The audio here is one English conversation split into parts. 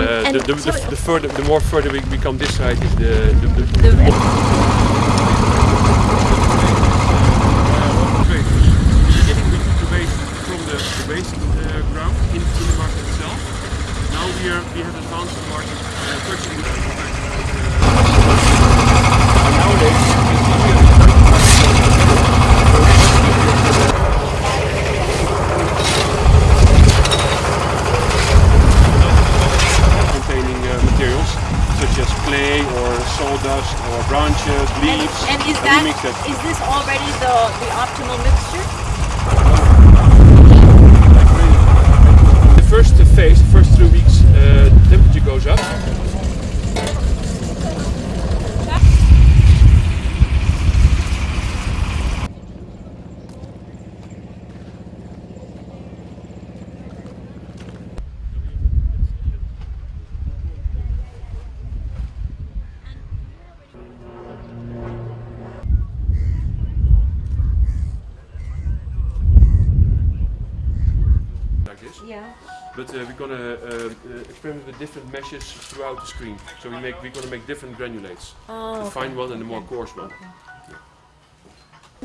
the, the, the, the further, the more further we, we come this side is the, the, the, The the red. Great. Beginning we took the waste from the, the uh, ground into the market itself. Now we are we have advanced the market uh, purchasing such as clay or sawdust or branches, leaves. and is that mix that. is this already the the optimal mixture? Yeah. But uh, we're gonna uh, uh, experiment with different meshes throughout the screen. So we make we're gonna make different granulates. Oh. the okay. fine one and the more coarse one.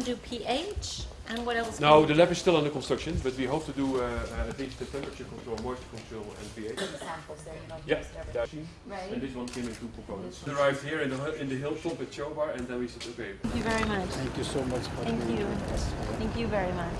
Do pH and what else? No, the lab is still under construction, but we hope to do uh, uh, at least the temperature control, moisture control, and pH. samples there, you know, Yeah, just everything. And this one came in two components. We arrived here in the in the hilltop at Chobar, and then we said, okay, Thank you very much. Thank you so much for Thank doing you. this. Thank you very much.